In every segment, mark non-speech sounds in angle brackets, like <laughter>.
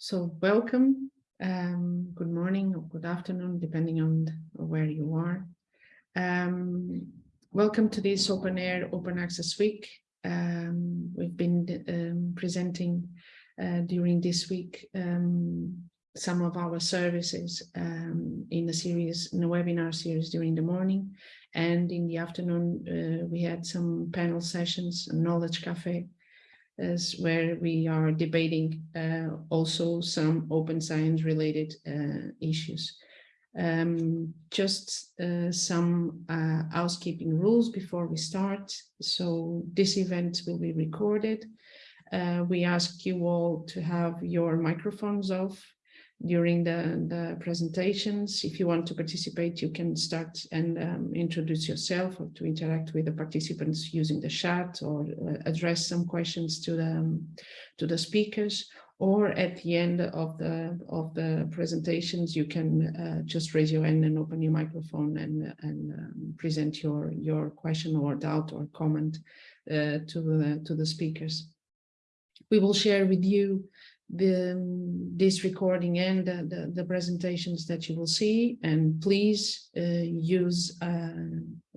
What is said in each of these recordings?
So welcome, um, good morning or good afternoon, depending on where you are. Um, welcome to this OpenAIRE Open Access Week. Um, we've been um, presenting uh, during this week um, some of our services um, in a series, in a webinar series during the morning. And in the afternoon, uh, we had some panel sessions, knowledge cafe, is where we are debating uh, also some open science related uh, issues. Um, just uh, some uh, housekeeping rules before we start. So this event will be recorded. Uh, we ask you all to have your microphones off during the, the presentations. If you want to participate, you can start and um, introduce yourself or to interact with the participants using the chat or uh, address some questions to the, to the speakers. Or at the end of the of the presentations, you can uh, just raise your hand and open your microphone and and um, present your your question or doubt or comment uh, to the to the speakers. We will share with you this recording and the, the, the, presentations that you will see. And please uh, use uh,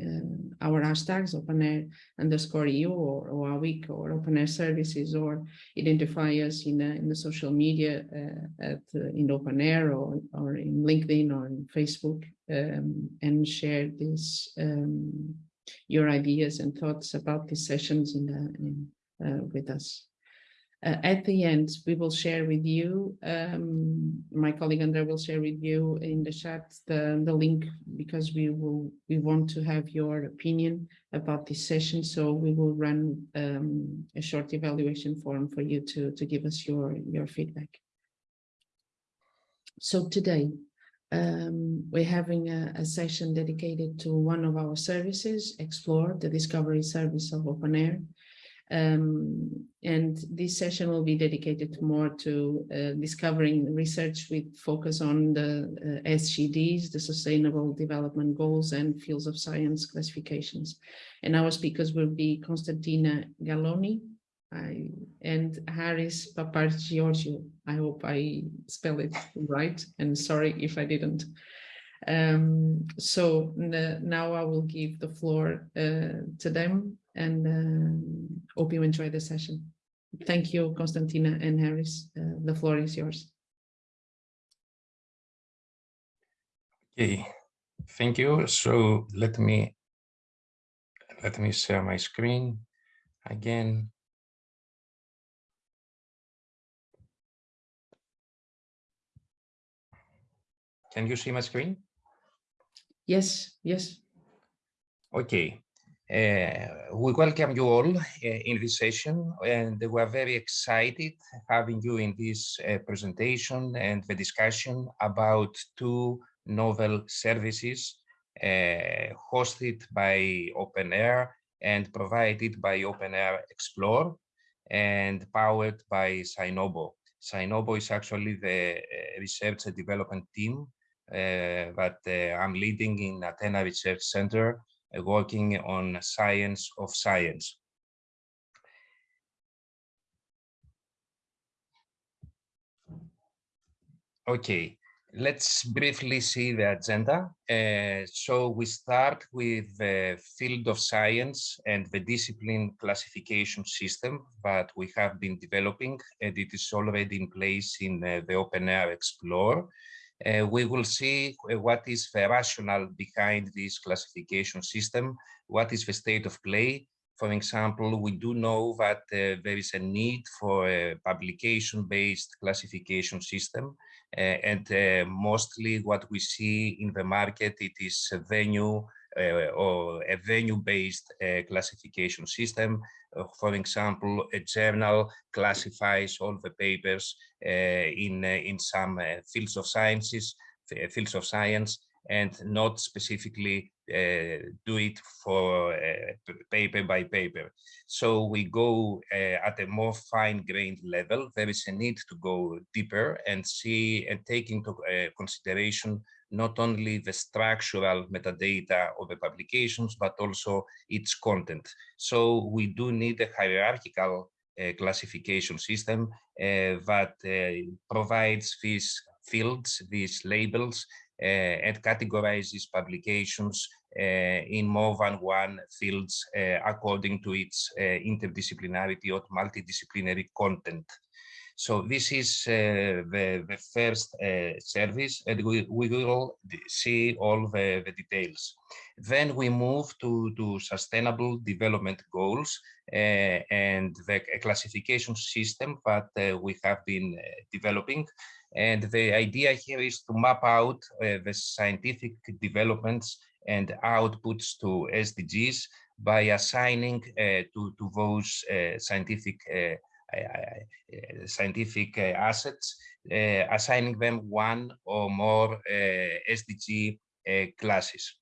uh, our hashtags openair underscore eu or, or week or OpenAIRE services or identify us in, in the social media uh, at uh, in OpenAIRE or, or in linkedin or in facebook um, and share this um, your ideas and thoughts about these sessions in, the, in uh, with us uh, at the end, we will share with you, um, my colleague Andrea will share with you in the chat the, the link because we will we want to have your opinion about this session. So we will run um, a short evaluation form for you to, to give us your, your feedback. So today, um, we're having a, a, session dedicated to one of our services, Explore, the discovery service of open OpenAIRE. Um, and this session will be dedicated more to uh, discovering research with focus on the uh, SDGs, the Sustainable Development Goals and fields of science classifications. And our speakers will be Constantina Galloni and Haris Papageorgiou. I hope I spell it right and sorry if I didn't. Um, so now I will give the floor uh, to them and uh, hope you enjoy the session. Thank you, Constantina and Harris. Uh, the floor is yours. Okay, thank you. So let me let me share my screen again. Can you see my screen? Yes, yes. Okay, we welcome you all uh, in this session and we are very excited having you in this uh, presentation and the discussion about two novel services hosted by OpenAIRE and provided by OpenAIRE Explore and powered by SciNoBo. SciNoBo is actually the research and development team uh, that uh, I'm leading in Athena Research Center uh, working on science of science. Okay, let's briefly see the agenda. Uh, so we start with the field of science and the discipline classification system that we have been developing, and it is already in place in uh, the OpenAIRE Explore uh, we will see uh, what is the rationale behind this classification system, what is the state of play. For example, we do know that uh, there is a need for a publication-based classification system, uh, and uh, mostly what we see in the market, it is a venue or a venue-based classification system uh, for example, a journal classifies all the papers uh, in, uh, in some fields of sciences, fields of science, and not specifically uh, do it for uh, paper by paper. So we go uh, at a more fine-grained level. There is a need to go deeper and see and take into consideration not only the structural metadata of the publications, but also its content. So we do need a hierarchical uh, classification system uh, that uh, provides these fields, these labels, and categorizes publications in more than one fields according to its interdisciplinarity or multidisciplinary content. So this is uh, the, the first uh, service and we, we will see all the, the details. Then we move to, to sustainable development goals uh, and the classification system that uh, we have been uh, developing. And the idea here is to map out uh, the scientific developments and outputs to SDGs by assigning to, to those scientific Eh, eh, scientific uh, assets, assigning them one or more SDG classes.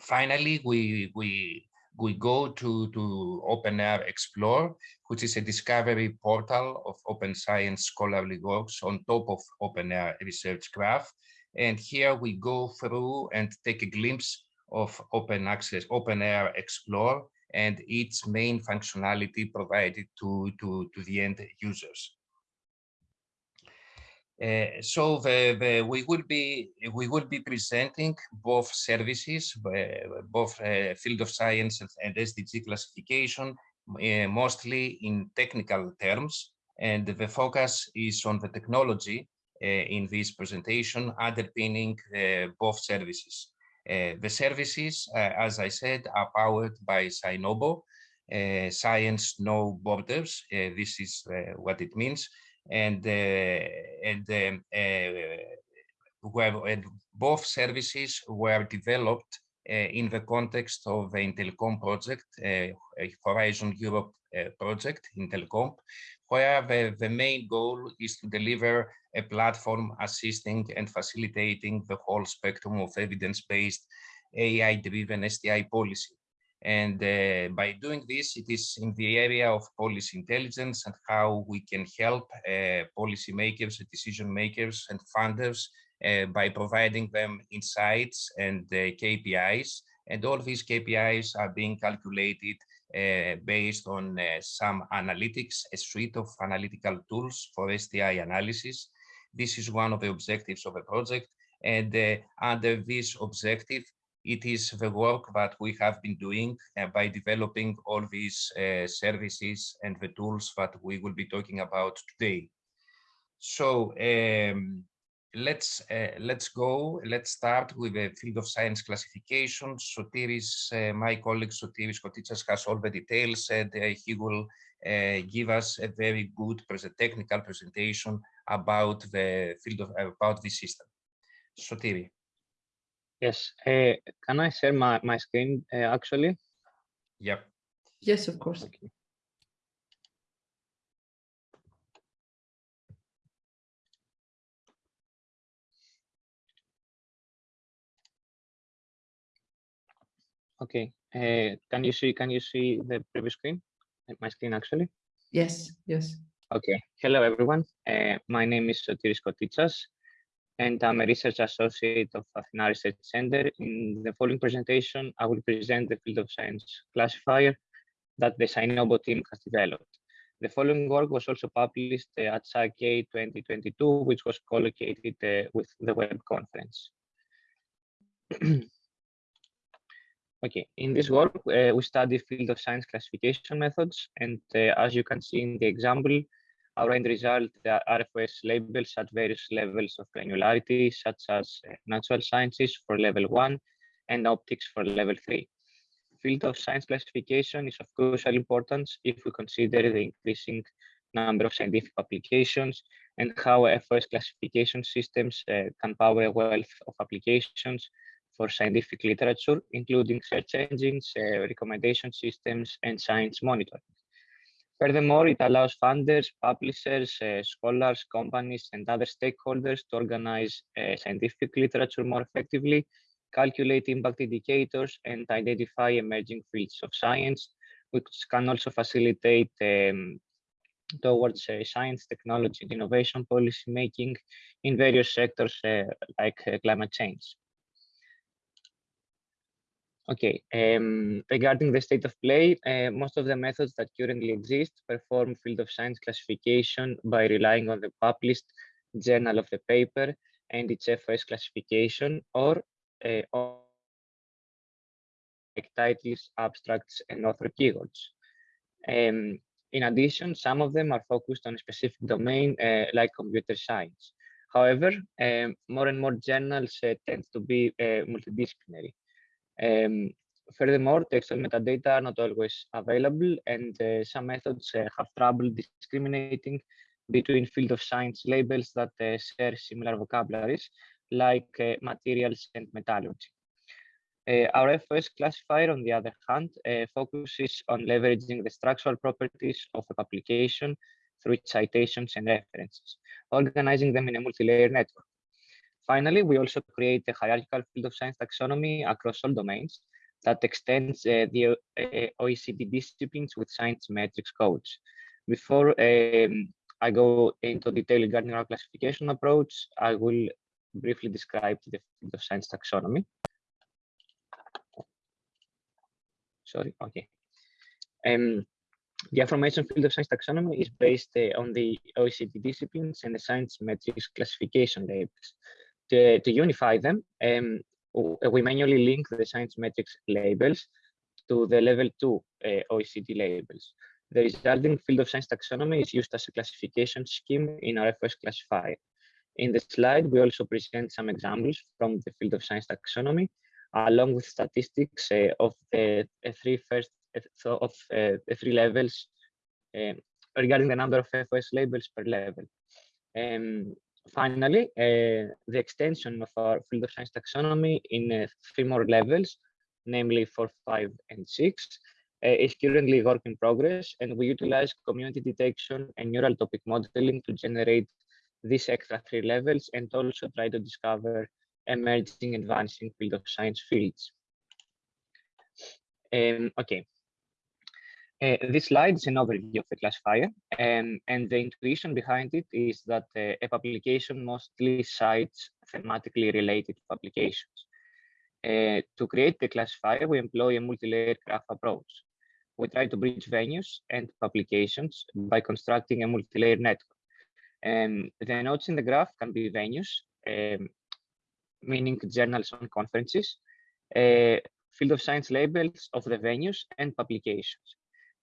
Finally, we, we, we go to, to OpenAIRE Explore, which is a discovery portal of open science scholarly works on top of OpenAIRE Research Graph. And here we go through and take a glimpse of open access, OpenAIRE Explore, and its main functionality provided to, to, to the end users. Uh, so the, the, we will be we will be presenting both services, uh, both uh, field of science and, SDG classification, uh, mostly in technical terms, and the focus is on the technology uh, in this presentation underpinning both services. Uh, the services, uh, as I said, are powered by SciNoBo, uh, Science No Borders. this is what it means. And, and, um, where, and both services were developed in the context of the IntelComp project, Horizon Europe project, IntelComp, where the, main goal is to deliver a platform assisting and facilitating the whole spectrum of evidence-based AI-driven STI policy. And uh, by doing this, it is in the area of policy intelligence and how we can help uh, policymakers, decision makers, and funders uh, by providing them insights and uh, KPIs. And all these KPIs are being calculated based on uh, some analytics, a suite of analytical tools for STI analysis. This is one of the objectives of the project. And uh, under this objective, it is the work that we have been doing uh, by developing all these uh, services and the tools that we will be talking about today. So um, let's uh, let's go. Let's start with the field of science classification. Sotiris, uh, my colleague Sotiris Kotitsas has all the details, and uh, he will uh, give us a very good technical presentation about the field of about the system. Sotiri. Yes. Uh, can I share my my screen uh, actually? Yep. Yes, of course. Okay. Okay. Uh, can you see? Can you see the previous screen? My screen actually. Yes. Yes. Okay. Hello everyone. Uh, my name is Sotiris Kotitsas, and I'm a research associate of Athena Research Center. In the following presentation, I will present the field of science classifier that the SciNoBo team has developed. The following work was also published at Sci-K 2022, which was collocated uh, with the web conference. <clears throat> Okay, in this work, uh, we study field of science classification methods. And uh, as you can see in the example, our end result are RFS labels at various levels of granularity, such as uh, natural sciences for level one and optics for level three. Field of science classification is of crucial importance if we consider the increasing number of scientific applications and how FOS classification systems uh, can power a wealth of applications for scientific literature, including search engines, uh, recommendation systems, and science monitoring. Furthermore, it allows funders, publishers, uh, scholars, companies, and other stakeholders to organize uh, scientific literature more effectively, calculate impact indicators, and identify emerging fields of science, which can also facilitate um, towards uh, science, technology, and innovation policy making in various sectors uh, like uh, climate change. Okay, um, regarding the state of play, uh, most of the methods that currently exist perform field of science classification by relying on the published journal of the paper and its FOS classification or uh, like titles, abstracts, and author keywords. Um, in addition, some of them are focused on a specific domain uh, like computer science. However, um, more and more journals uh, tend to be uh, multidisciplinary. Um, furthermore, textual metadata are not always available, and uh, some methods uh, have trouble discriminating between field of science labels that uh, share similar vocabularies, like uh, materials and metallurgy. Uh, our FOS classifier, on the other hand, uh, focuses on leveraging the structural properties of a publication through citations and references, organizing them in a multi-layer network. Finally, we also create a hierarchical field of science taxonomy across all domains that extends uh, the uh, OECD disciplines with Science-Metrix codes. Before um, I go into detail regarding our classification approach, I will briefly describe the field of science taxonomy. Sorry, okay. Um, the aforementioned field of science taxonomy is based uh, on the OECD disciplines and the Science-Metrix classification labels to, to unify them, um, we manually link the Science-Metrix labels to the level two uh, OECD labels. The resulting field of science taxonomy is used as a classification scheme in our FOS classifier. In the slide, we also present some examples from the field of science taxonomy, along with statistics uh, of the uh, three first uh, of uh, three levels um, regarding the number of FOS labels per level. Um, finally, uh, the extension of our field of science taxonomy in uh, three more levels, namely four, five, and six, uh, is currently work in progress, and we utilize community detection and neural topic modeling to generate these extra three levels and also try to discover emerging advancing field of science fields. Um, okay, uh, this slide is an overview of the classifier, um, and the intuition behind it is that uh, a publication mostly cites thematically related publications. Uh, to create the classifier, we employ a multi-layer graph approach. We try to bridge venues and publications by constructing a multi-layer network. Um, the nodes in the graph can be venues, um, meaning journals and conferences, uh, field of science labels of the venues, and publications.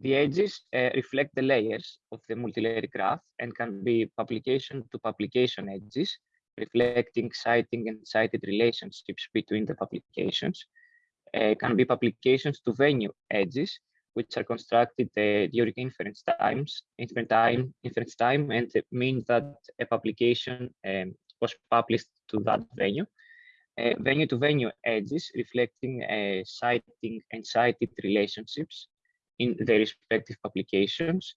The edges uh, reflect the layers of the multi-layer graph and can be publication to publication edges, reflecting citing and cited relationships between the publications. Uh, can be publications to venue edges, which are constructed uh, during inference times, inference time, inference time, and mean that a publication um, was published to that venue. Uh, venue to venue edges reflecting uh, citing and cited relationships in their respective publications,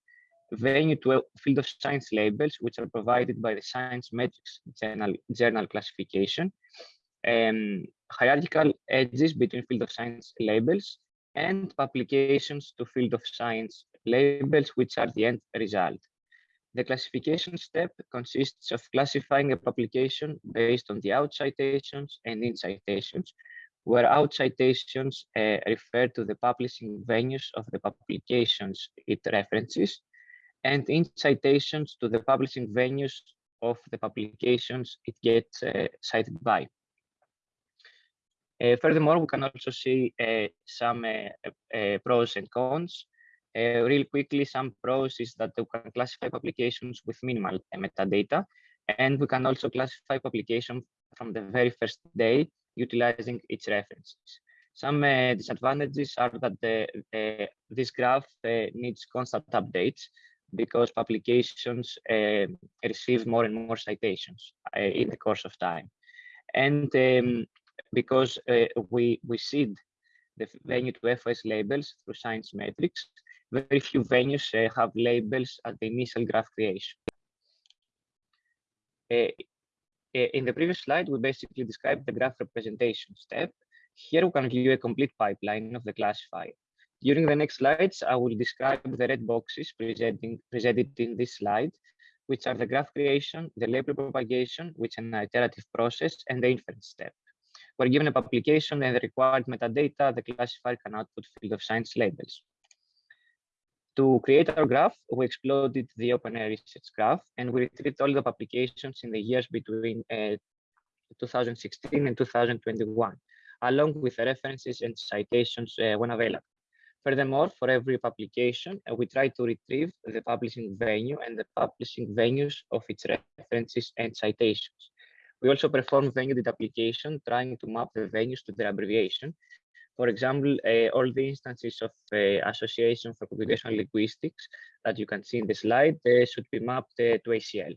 venue to field of science labels, which are provided by the Science-Metrix Journal, journal classification, um, hierarchical edges between field of science labels, and publications to field of science labels, which are the end result. The classification step consists of classifying a publication based on the out citations and in citations, where out citations uh, refer to the publishing venues of the publications it references, and in citations to the publishing venues of the publications it gets uh, cited by. Uh, furthermore, we can also see uh, some uh, uh, pros and cons. real quickly, some pros is that we can classify publications with minimal metadata, and we can also classify publication from the very first day utilizing its references. Some uh, disadvantages are that the, uh, this graph uh, needs constant updates because publications um, receive more and more citations uh, in the course of time. And um, because uh, we, we seed the venue to FOS labels through Science-Metrix, very few venues uh, have labels at the initial graph creation. Eh, in the previous slide, we basically described the graph representation step. Here we can view a complete pipeline of the classifier. During the next slides, I will describe the red boxes presenting, presented in this slide, which are the graph creation, the label propagation, which is an iterative process, and the inference step. We're given a publication and the required metadata, the classifier can output field of science labels. To create our graph, we exploded the OpenAIRE research graph and we retrieved all the publications in the years between uh, 2016 and 2021, along with references and citations uh, when available. Furthermore, for every publication, uh, we try to retrieve the publishing venue and the publishing venues of its references and citations. We also perform venue deduplication, trying to map the venues to their abbreviation. For example, uh, all the instances of uh, Association for Computational Linguistics that you can see in the slide should be mapped uh, to ACL.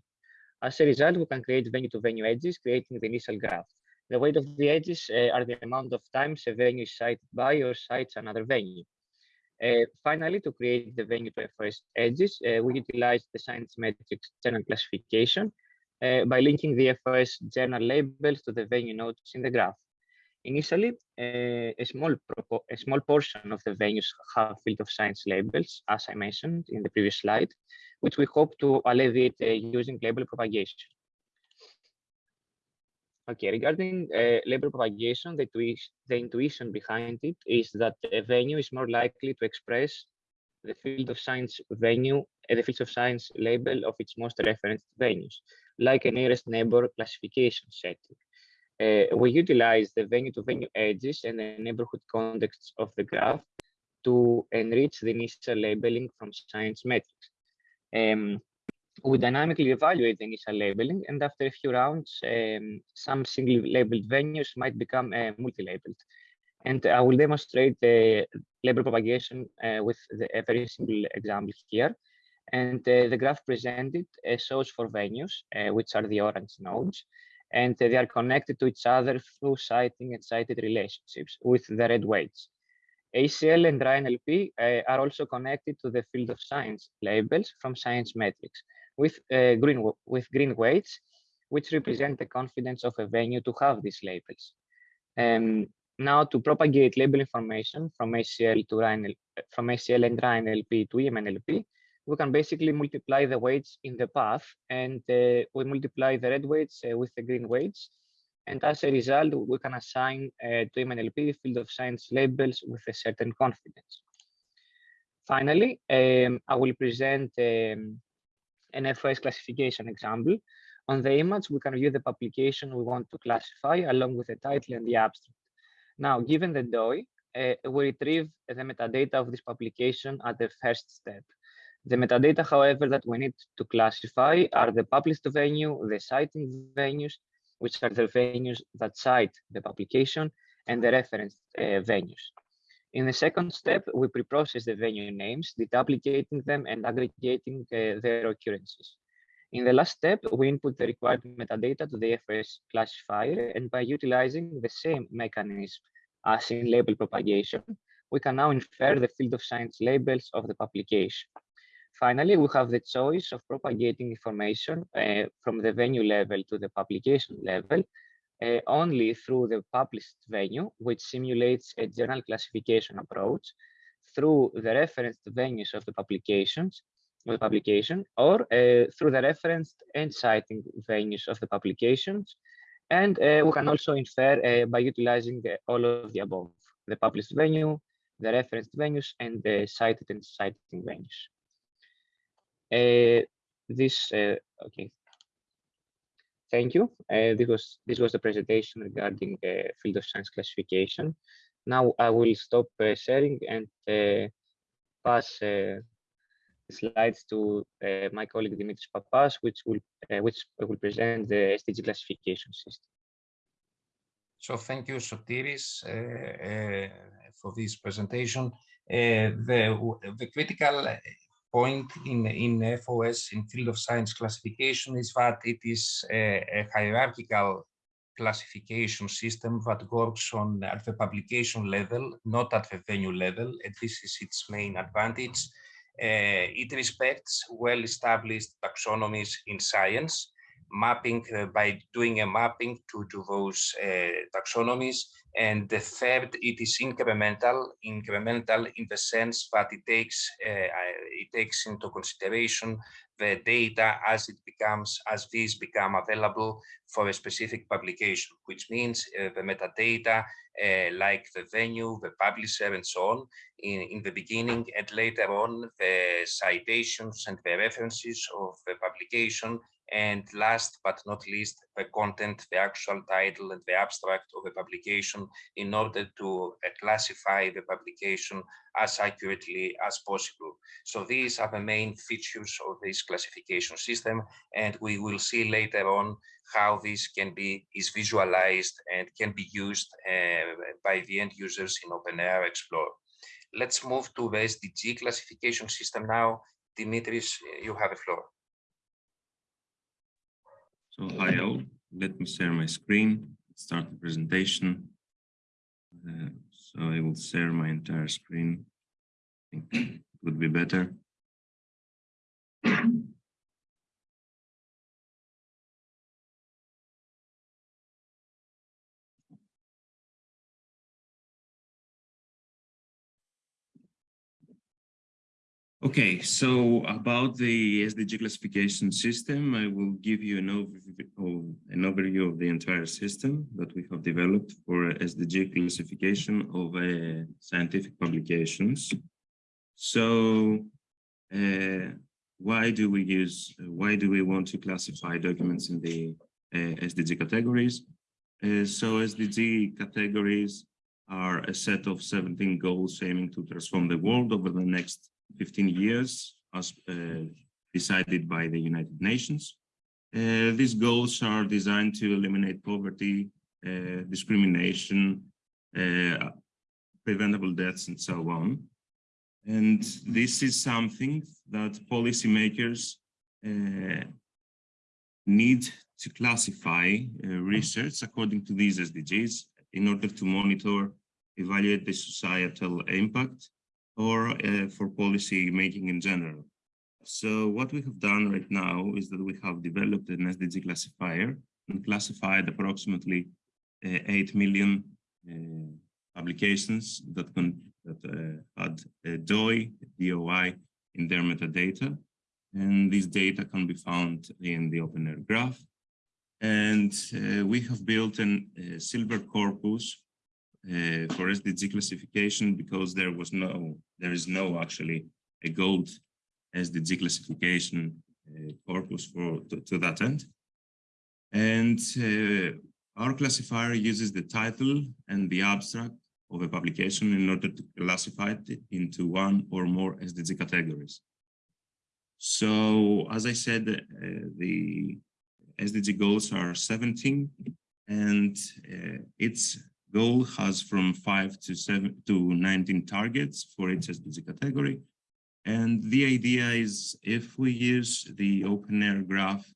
As a result, we can create venue-to-venue -venue edges, creating the initial graph. The weight of the edges uh, are the amount of times a venue is cited by or cites another venue. Uh, finally, to create the venue to FOS edges, uh, we utilize the Science-Metrix journal classification uh, by linking the FOS journal labels to the venue nodes in the graph. Initially, uh, a, small a small portion of the venues have field of science labels, as I mentioned in the previous slide, which we hope to alleviate uh, using label propagation. Okay, regarding uh, label propagation, the, the intuition behind it is that a venue is more likely to express the field of science venue, uh, the field of science label of its most referenced venues like a nearest neighbor classification setting. Uh, we utilize the venue-to-venue -venue edges and the neighborhood contexts of the graph to enrich the initial labeling from Science-Metrix. Um, we dynamically evaluate the initial labeling, and after a few rounds, um, some single labeled venues might become uh, multi-labeled. And I will demonstrate the label propagation uh, with the, a very simple example here. And uh, the graph presented uh, shows four venues, uh, which are the orange nodes, and they are connected to each other through citing and cited relationships with the red weights. ACL and RANLP uh, are also connected to the field of science labels from Science-Metrix with, uh, green, with green weights, which represent the confidence of a venue to have these labels. Um, now to propagate label information from ACL to RANLP, from ACL and RANLP to EMNLP, we can basically multiply the weights in the path and uh, we multiply the red weights uh, with the green weights. And as a result, we can assign uh, to EMNLP field of science labels with a certain confidence. Finally, um, I will present um, an FOS classification example. On the image, we can view the publication we want to classify along with the title and the abstract. Now, given the DOI, uh, we retrieve the metadata of this publication at the first step. The metadata, however, that we need to classify are the published venue, the citing venues, which are the venues that cite the publication, and the reference uh, venues. In the second step, we pre-process the venue names, deduplicating them and aggregating uh, their occurrences. In the last step, we input the required metadata to the FOS classifier, and by utilizing the same mechanism as in label propagation, we can now infer the field of science labels of the publication. Finally, we have the choice of propagating information uh, from the venue level to the publication level uh, only through the published venue, which simulates a journal classification approach through the referenced venues of the publications, of the publication, or uh, through the referenced and citing venues of the publications. And uh, we can also infer uh, by utilizing the, all of the above, the published venue, the referenced venues, and the cited and citing venues. Uh, this uh, okay. Thank you. Uh, this was this was the presentation regarding the field of science classification. Now I will stop sharing and pass slides to uh, my colleague Dimitris Pappas, which will uh, which will present the SDG classification system. So thank you, Sotiris, uh, for this presentation. the the critical point in, in FOS, in field of science classification, is that it is a, a hierarchical classification system that works on at the publication level, not at the venue level, and this is its main advantage. Uh, it respects well-established taxonomies in science, mapping uh, by doing a mapping to, to those uh, taxonomies. And the third, it is incremental, incremental in the sense that it takes uh, it takes into consideration the data as it becomes as these become available for a specific publication, which means uh, the metadata uh, like the venue, the publisher, and so on in, in the beginning, and later on the citations and the references of the publication and last but not least, the content, the actual title and the abstract of a publication in order to uh, classify the publication as accurately as possible. So these are the main features of this classification system, and we will see later on how this can be is visualized and can be used uh, by the end users in OpenAIRE Explorer. Let's move to the SDG classification system now. Dimitris, you have the floor. So hi all, let me share my screen, start the presentation. Uh, so I will share my entire screen. I think it would be better. Okay, so about the SDG classification system, I will give you an overview, an overview of the entire system that we have developed for SDG classification of uh, scientific publications. So, uh, why do we use, why do we want to classify documents in the uh, SDG categories? Uh, so SDG categories are a set of 17 goals aiming to transform the world over the next 15 years as uh, decided by the United Nations. Uh, these goals are designed to eliminate poverty, uh, discrimination, uh, preventable deaths, and so on. And this is something that policymakers uh, need to classify uh, research according to these SDGs in order to monitor, evaluate the societal impact, or uh, for policy making in general. So what we have done right now is that we have developed an SDG classifier and classified approximately uh, 8 million uh, publications that, that uh, had a DOI, DOI in their metadata. And this data can be found in the OpenAIRE graph. And uh, we have built a silver corpus uh, for SDG classification because there was no, there is no actually a gold SDG classification uh, corpus for to, to, that end. And uh, our classifier uses the title and the abstract of a publication in order to classify it into one or more SDG categories. So, as I said, uh, the SDG goals are 17, and uh, it's goal has from five to seven to 19 targets for each category. And the idea is if we use the OpenAIRE graph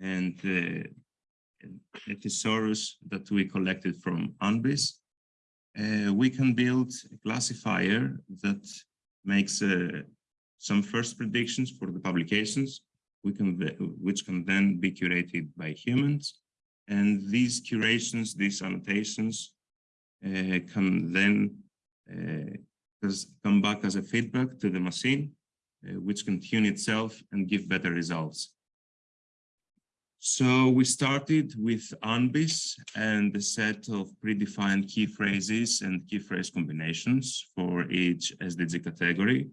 and the thesaurus that we collected from UNBIS, uh, we can build a classifier that makes uh, some first predictions for the publications, we can, which can then be curated by humans. And these curations, these annotations can then uh, come back as a feedback to the machine, uh, which can tune itself and give better results. So we started with UNBIS and a set of predefined key phrases and key phrase combinations for each SDG category.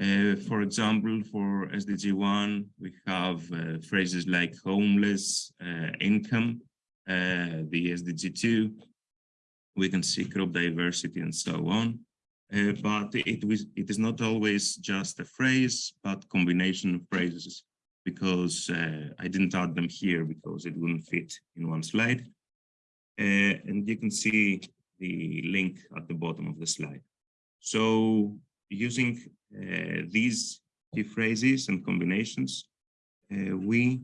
Uh, for example, for SDG 1, we have uh, phrases like homeless, uh, income, the SDG 2, we can see crop diversity and so on. Uh, but it, was, it is not always just a phrase, but combination of phrases, because uh, I didn't add them here because it wouldn't fit in one slide. Uh, and you can see the link at the bottom of the slide. So using uh, these key phrases and combinations, uh, we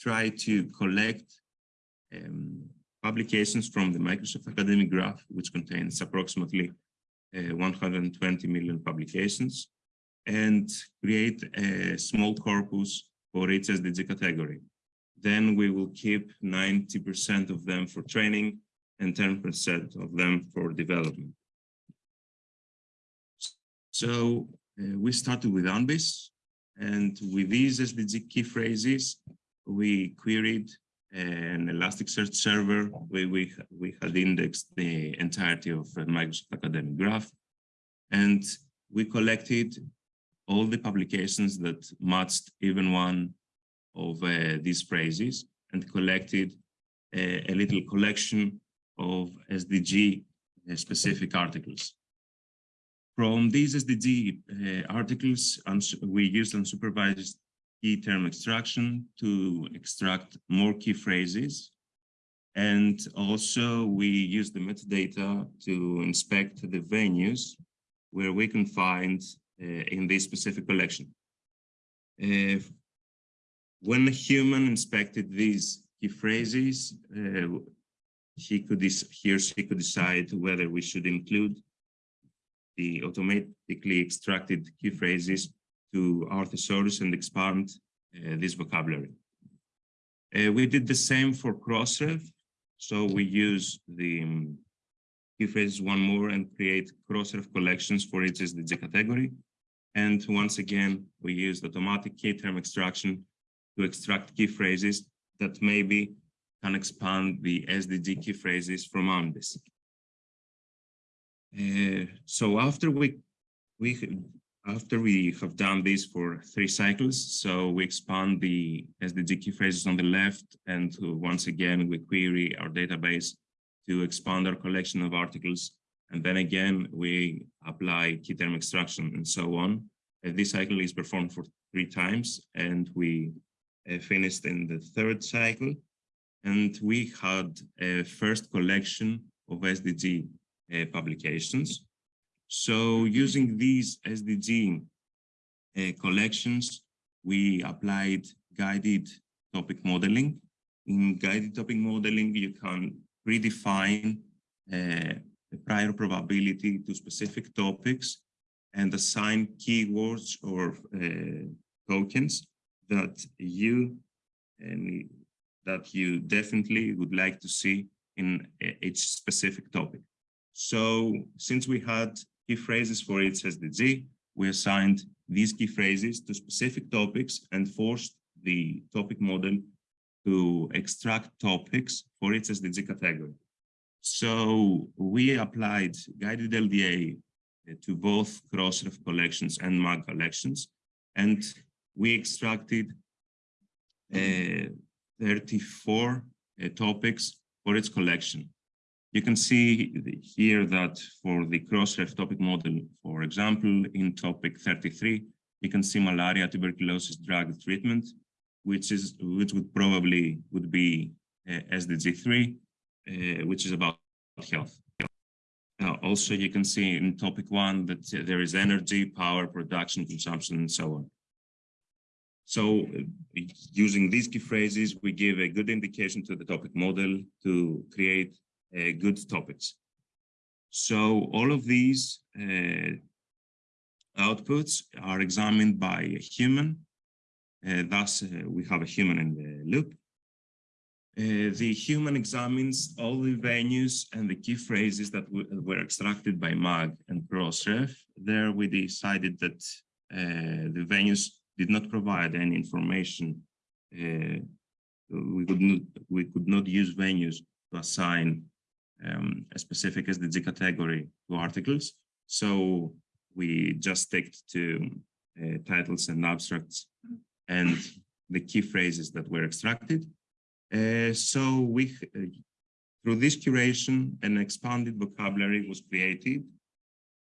try to collect um, publications from the Microsoft Academic Graph, which contains approximately uh, 120 million publications, and create a small corpus for each SDG category. then we will keep 90% of them for training and 10% of them for development. So uh, we started with UNBIS, and with these SDG key phrases, we queried an Elasticsearch server where we, we had indexed the entirety of uh, Microsoft Academic Graph. And we collected all the publications that matched even one of uh, these phrases and collected a, a little collection of SDG uh, specific articles. From these SDG uh, articles, we used unsupervised key term extraction to extract more key phrases. And also we use the metadata to inspect the venues where we can find uh, in this specific collection. Uh, when a human inspected these key phrases, uh, he could he or she could decide whether we should include the automatically extracted key phrases to our thesaurus and expand uh, this vocabulary. Uh, we did the same for Crossref. So we use the um, key phrases one more and create Crossref collections for each SDG category. And once again, we used automatic key term extraction to extract key phrases that maybe can expand the SDG key phrases from UNBIS. Uh, so after we we after we have done this for three cycles, so we expand the SDG key phrases on the left, and once again we query our database to expand our collection of articles, and then again we apply key term extraction and so on. Uh, this cycle is performed for three times, and we uh, finished in the third cycle, and we had a first collection of SDG uh, publications. So using these SDG uh, collections, we applied guided topic modeling. In guided topic modeling, you can predefine uh, a prior probability to specific topics and assign keywords or uh, tokens that you and that you definitely would like to see in each specific topic. So since we had key phrases for each SDG, we assigned these key phrases to specific topics and forced the topic model to extract topics for each SDG category. So we applied guided LDA to both Crossref collections and MAG collections, and we extracted uh, 34 uh, topics for its collection. You can see here that for the Crossref topic model, for example, in topic 33, you can see malaria tuberculosis drug treatment, which is which would probably would be uh, SDG3, uh, which is about health. Now, also, you can see in topic one that there is energy, power, production, consumption, and so on. So uh, using these key phrases, we give a good indication to the topic model to create uh, good topics. So all of these uh, outputs are examined by a human. Uh, thus, uh, we have a human in the loop. Uh, the human examines all the venues and the key phrases that were extracted by MAG and Crossref. There we decided that the venues did not provide any information. we could not we could not use venues to assign um, a specific SDG category to articles. So we just stick to uh, titles and abstracts and the key phrases that were extracted. Uh, so we, uh, through this curation, an expanded vocabulary was created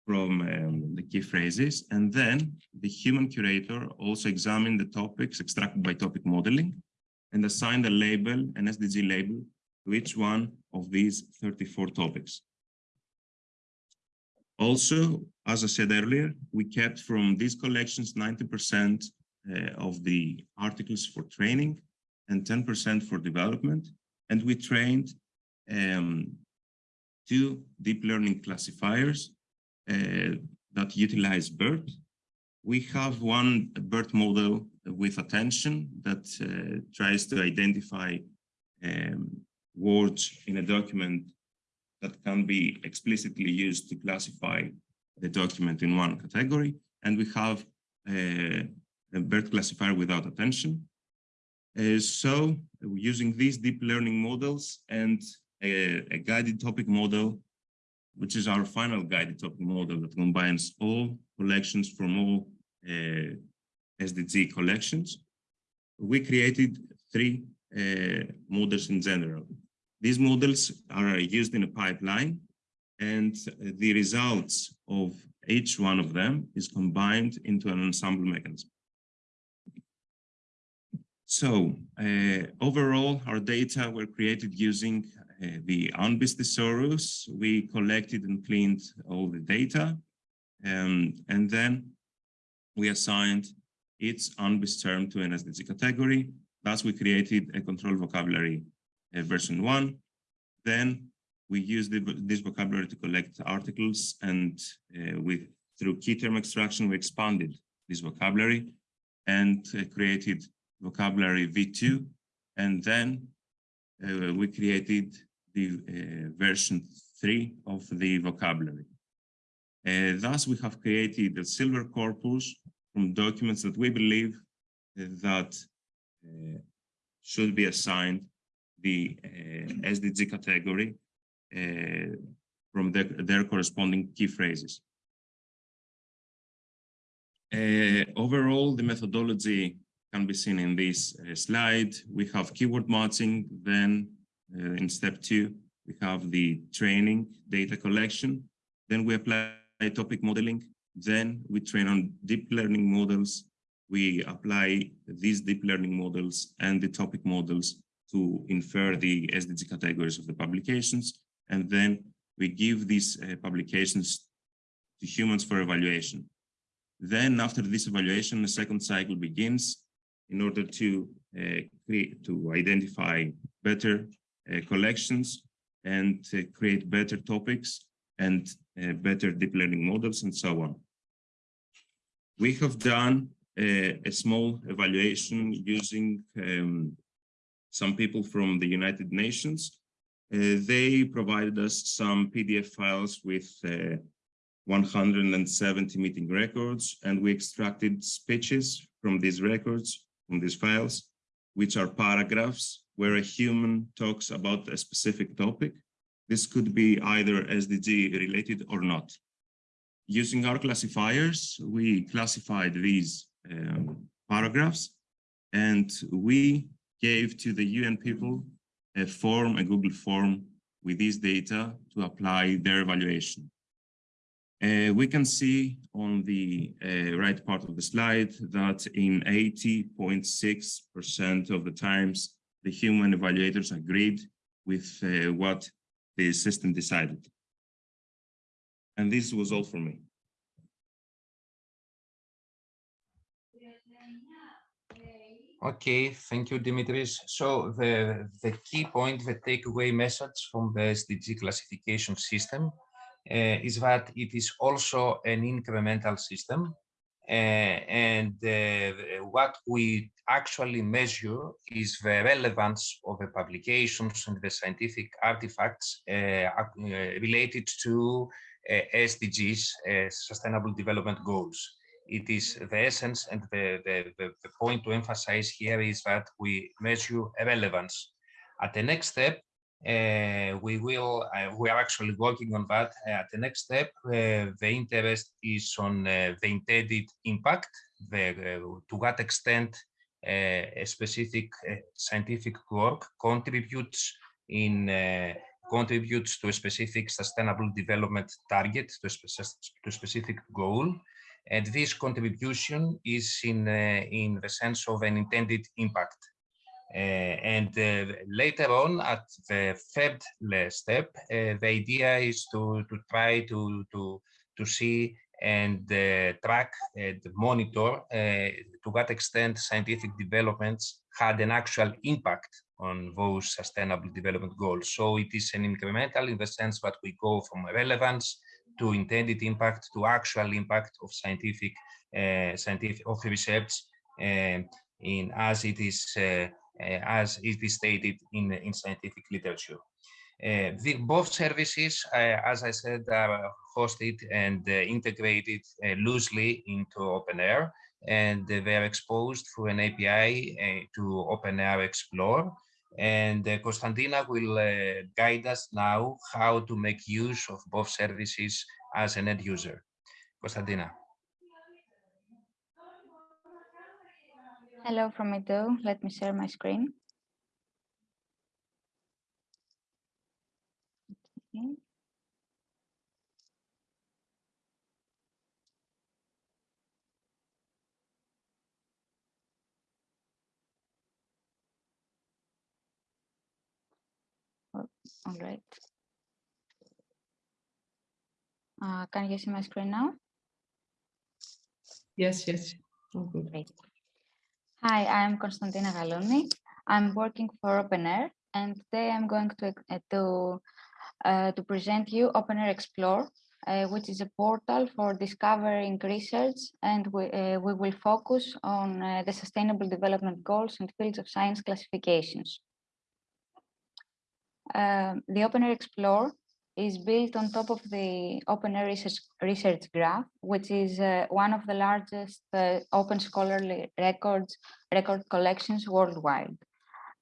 from um, the key phrases. And then the human curator also examined the topics extracted by topic modeling and assigned a label, an SDG label, to each one of these 34 topics. Also, as I said earlier, we kept from these collections 90% uh, of the articles for training and 10% for development. And we trained um, two deep learning classifiers uh, that utilize BERT. we have one BERT model with attention that uh, tries to identify um, words in a document that can be explicitly used to classify the document in one category. And we have uh, a BERT classifier without attention. Uh, so using these deep learning models and a, a, guided topic model, which is our final guided topic model that combines all collections from all uh, SDG collections, we created three uh, models in general. These models are used in a pipeline and the results of each one of them is combined into an ensemble mechanism. So uh, overall, our data were created using uh, the UNBIS thesaurus. We collected and cleaned all the data. Um, and then we assigned each UNBIS term to an SDG category. Thus, we created a control vocabulary uh, version one. Then we used the, this vocabulary to collect articles and uh, with through key term extraction, we expanded this vocabulary and uh, created vocabulary V2. And then uh, we created the uh, version three of the vocabulary. Uh, thus, we have created a silver corpus from documents that we believe that should be assigned the uh, SDG category uh, from the, their corresponding key phrases. Uh, overall, the methodology can be seen in this slide. We have keyword matching, then in step two, we have the training data collection, then we apply topic modeling, then we train on deep learning models. We apply these deep learning models and the topic models to infer the SDG categories of the publications. And then we give these uh, publications to humans for evaluation. Then after this evaluation, the second cycle begins in order to uh, create, to identify better uh, collections and create better topics and uh, better deep learning models and so on. We have done a, a small evaluation using um, some people from the United Nations. Uh, they provided us some PDF files with uh, 170 meeting records, and we extracted speeches from these records, from these files, which are paragraphs where a human talks about a specific topic. This could be either SDG related or not. Using our classifiers, we classified these um, paragraphs and we gave to the UN people a form, a Google form with these data to apply their evaluation. Uh, we can see on the uh, right part of the slide that in 80.6% of the times, the human evaluators agreed with uh, what the system decided. And this was all for me. Okay, thank you, Dimitris. So the, the key point, the takeaway message from the SDG classification system uh, is that it is also an incremental system. Uh, and uh, what we actually measure is the relevance of the publications and the scientific artifacts related to SDGs, Sustainable Development Goals it is the essence and the, the, the, the, point to emphasize here is that we measure relevance. At the next step, uh, we will, uh, we are actually working on that. Uh, at the next step, the interest is on the intended impact, the, to what extent a specific scientific work contributes in contributes to a specific sustainable development target, to a specific goal, and this contribution is in, uh, in the sense of an intended impact. Uh, and uh, later on, at the third step, the idea is to, to try to, to, to see and track and monitor to what extent scientific developments had an actual impact on those sustainable development goals. So it is an incremental in the sense that we go from relevance to intended impact to actual impact of scientific uh, scientific of research um, in as it is uh, uh, as it is stated in in scientific literature. Uh, the, both services, uh, as I said, are hosted and uh, integrated loosely into OpenAIRE, and they are exposed through an API to OpenAIRE Explore. And uh, will uh, guide us now how to make use of both services as an end user. Konstantina. Hello from me too. Let me share my screen. Okay. Oh, All right. Uh, can you see my screen now? Yes, yes. All good. Great. Hi, I'm Konstantina Galouni. I'm working for OpenAIRE, and today I'm going to uh, to uh, to present you OpenAIRE Explore, uh, which is a portal for discovering research, and we uh, we will focus on uh, the Sustainable Development Goals and fields of science classifications. Um, the OpenAIRE Explore is built on top of the OpenAIRE Research, Research Graph, which is uh, one of the largest uh, open scholarly records record collections worldwide.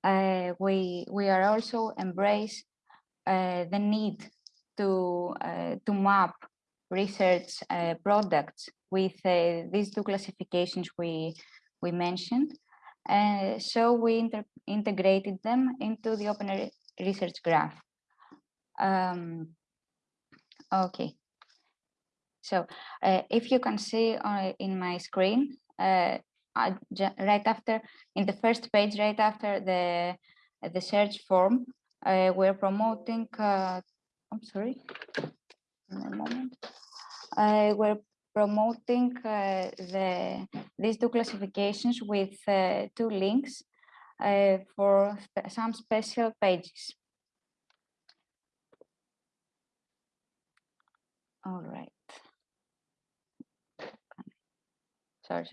Uh, we we are also embrace uh, the need to uh, to map research uh, products with these two classifications we we mentioned. so we inter integrated them into the OpenAIRE Research Graph. Um, okay. So uh, if you can see uh, in my screen, uh, right after, in the first page, right after the, the search form, uh, we're promoting, uh, I'm sorry, a moment. Uh, we're promoting the these two classifications with two links for some special pages. All right. Sorry.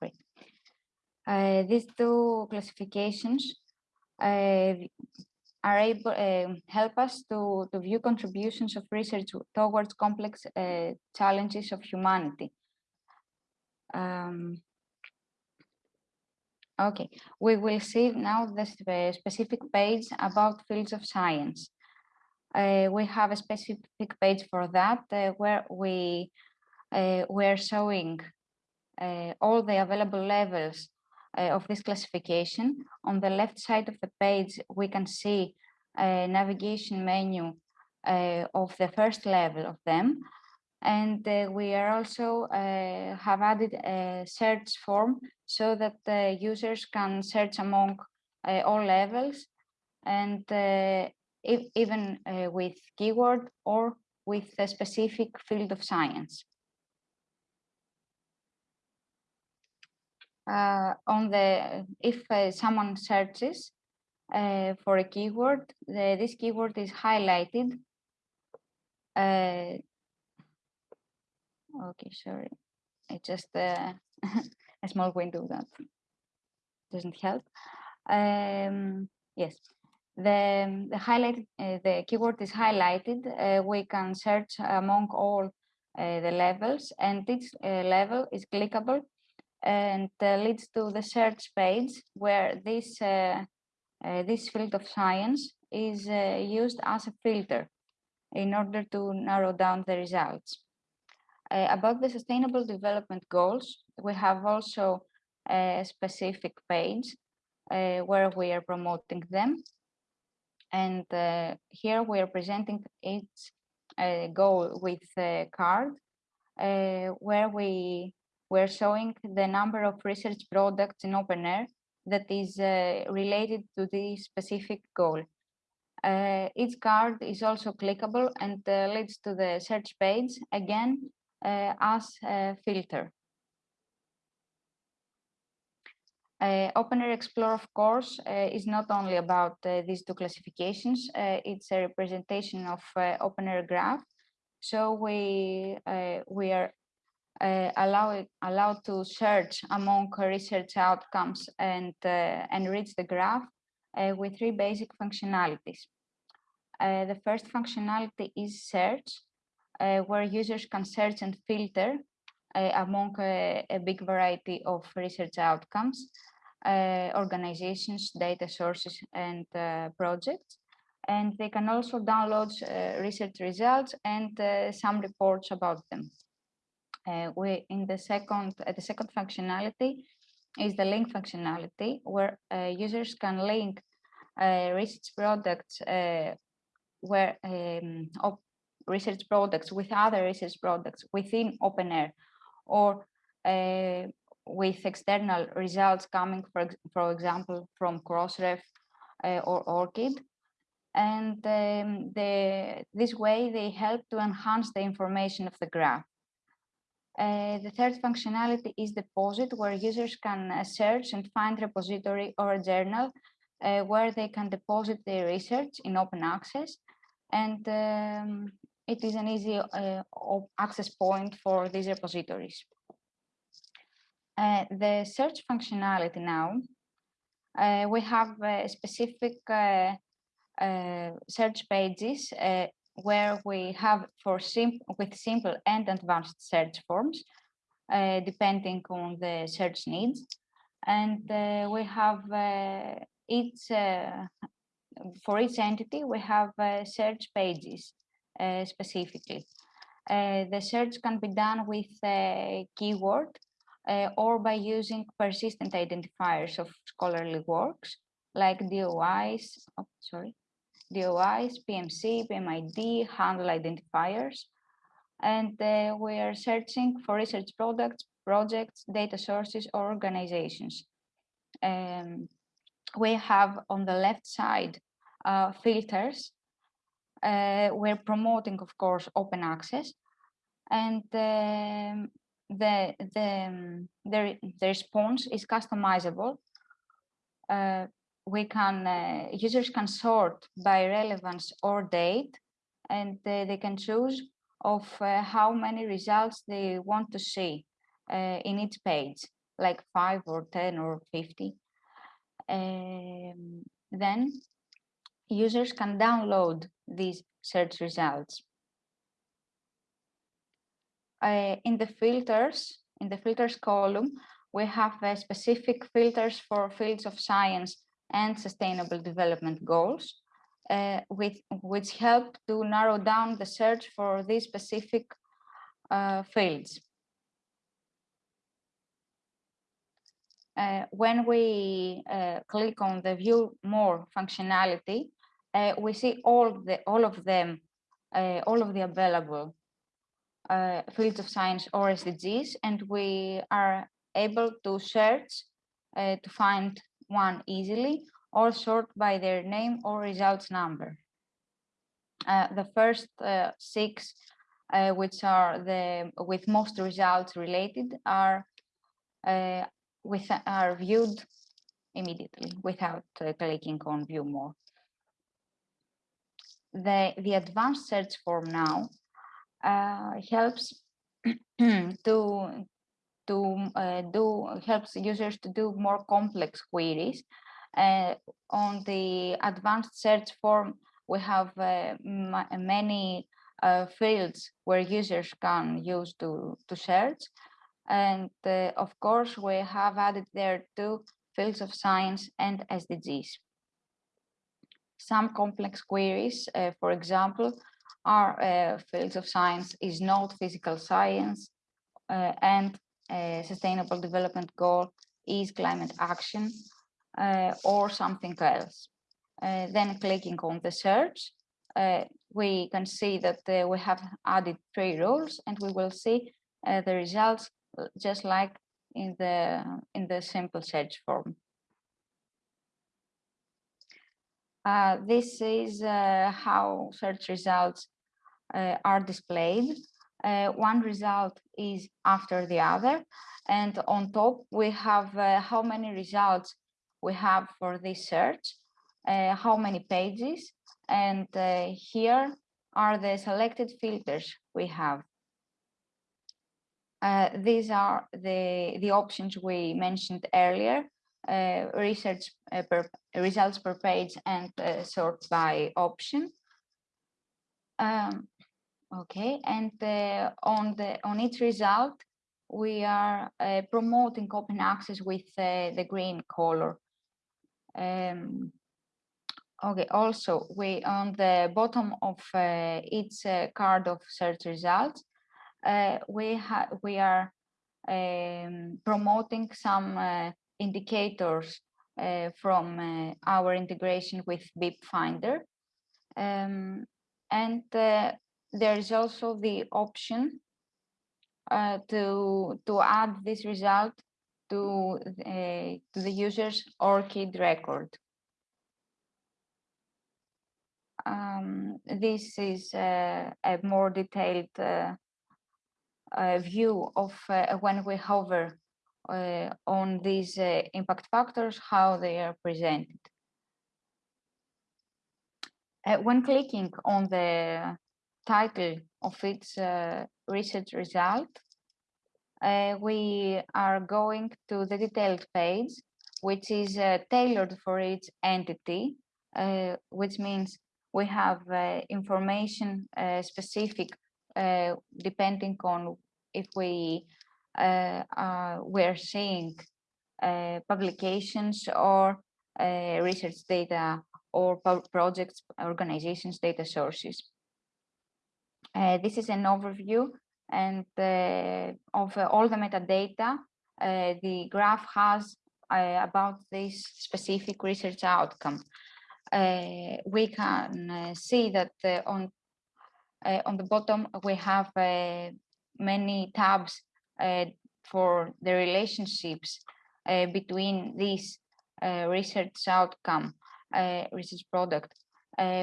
Great. Uh, these two classifications uh, are able uh, help us to, to view contributions of research towards complex challenges of humanity. Um, okay, we will see now the specific page about fields of science uh, we have a specific page for that uh, where we uh, we're showing uh, all the available levels uh, of this classification. On the left side of the page, we can see a navigation menu uh, of the first level of them. And we are also have added a search form so that the users can search among all levels and if, even uh, with keyword or with a specific field of science. Uh, on the if uh, someone searches uh, for a keyword, the, this keyword is highlighted. Okay, sorry, it's just uh, <laughs> a small window that doesn't help. Um, yes, the, the highlighted uh, the keyword is highlighted. Uh, we can search among all uh, the levels and each uh, level is clickable and uh, leads to the search page where this this field of science is used as a filter in order to narrow down the results about the sustainable development goals we have also a specific page where we are promoting them and uh, here we are presenting each uh, goal with a card uh, where we were showing the number of research products in OpenAIRE that is uh, related to this specific goal. Uh, each card is also clickable and uh, leads to the search page again as a filter. Uh, OpenAIRE Explore, of course, uh, is not only about uh, these two classifications, uh, it's a representation of uh, OpenAIRE graph. So we uh, we are uh, allowed allowed to search among research outcomes and uh, enrich the graph uh, with three basic functionalities. Uh, the first functionality is search, uh, where users can search and filter uh, among a, a, big variety of research outcomes, uh, organizations, data sources, and uh, projects. And they can also download uh, research results and some reports about them. we in the second the second functionality is the link functionality, where users can link research products where um, research products with other research products within OpenAIRE or uh, with external results coming, for, for example, from Crossref uh, or ORCID. And um, the, this way they help to enhance the information of the graph. Uh, the third functionality is deposit, where users can uh, search and find repository or a journal uh, where they can deposit their research in open access. And um, it is an easy uh, access point for these repositories. Uh, the search functionality now, uh, we have uh, specific uh, uh, search pages where we have for sim with simple and advanced search forms, depending on the search needs. And we have each, for each entity, we have search pages specifically. Uh, the search can be done with a keyword uh, or by using persistent identifiers of scholarly works like DOIs, oh, sorry, DOIs, PMC, PMID, handle identifiers. And uh, we are searching for research products, projects, data sources, or organizations. Um, we have on the left side uh, filters uh, we're promoting, of course, open access, and um, the the um, the, the response is customizable. Uh, we can uh, users can sort by relevance or date, and they can choose of uh, how many results they want to see uh, in each page, like five or ten or fifty. Um, then users can download these search results. Uh, in the filters, in the filters column, we have uh, specific filters for fields of science and sustainable development goals, uh, with, which help to narrow down the search for these specific uh, fields. Uh, when we uh, click on the view more functionality, uh, we see all the all of them, uh, all of the available uh, fields of science or SDGs, and we are able to search uh, to find one easily or sort by their name or results number. Uh, the first uh, six, which are the with most results related, are with are viewed immediately without clicking on view more the, the advanced search form now uh, helps <clears throat> to to uh, do helps users to do more complex queries. Uh, on the advanced search form, we have uh, many uh, fields where users can use to to search, and uh, of course we have added there two fields of science and SDGs. Some complex queries, uh, for example, are uh, fields of science is not physical science uh, and uh, sustainable development goal is climate action uh, or something else. Uh, then clicking on the search, we can see that we have added three rules and we will see the results just like in the in the simple search form. Uh, this is uh, how search results uh, are displayed. Uh, one result is after the other. And on top, we have uh, how many results we have for this search, how many pages. And here are the selected filters we have. Uh, these are the, the options we mentioned earlier, uh, research uh, per, results per page and uh, sort by option. Um, okay, and uh, on the on each result, we are uh, promoting open access with the green color. Um, okay, also we on the bottom of each card of search results, uh, we have we are um, promoting some uh, indicators uh, from uh, our integration with BIP Finder. Um, and uh, there is also the option uh, to to add this result to to the user's ORCID record. Um, this is a more detailed uh, view of uh, when we hover uh, on these impact factors, how they are presented. when clicking on the title of its research result, uh, we are going to the detailed page, which is uh, tailored for each entity, uh, which means we have information specific depending on if we uh, uh, we're seeing uh, publications or research data or projects, organizations, data sources. this is an overview and of all the metadata the graph has about this specific research outcome. Uh, we can uh, see that uh, on on the bottom we have many tabs uh, for the relationships uh, between this uh, research outcome, research product,